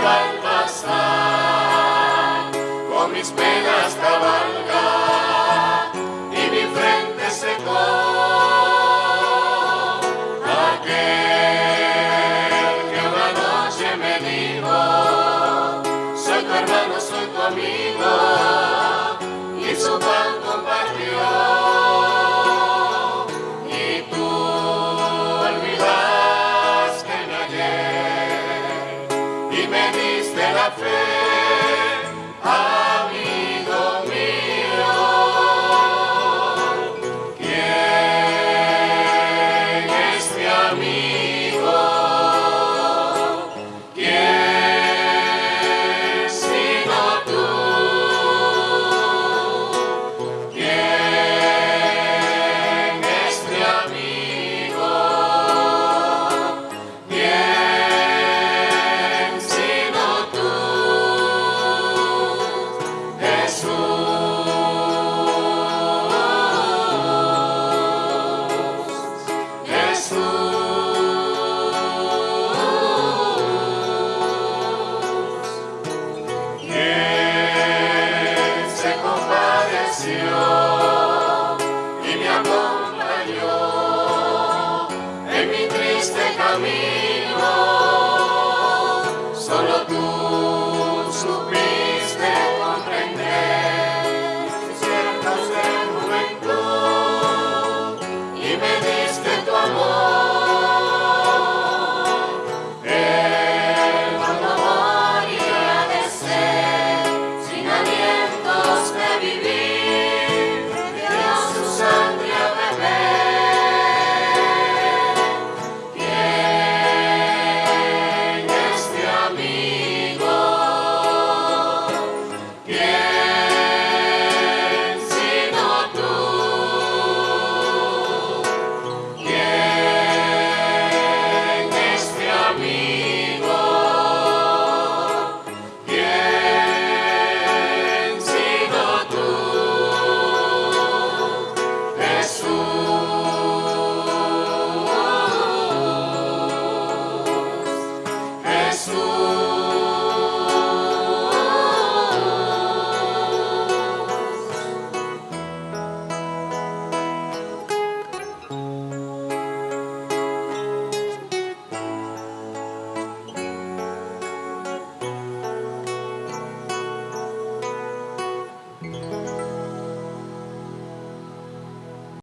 viu al passat, com mis penes cavalcant. y venís de la fe. camino, solo tú.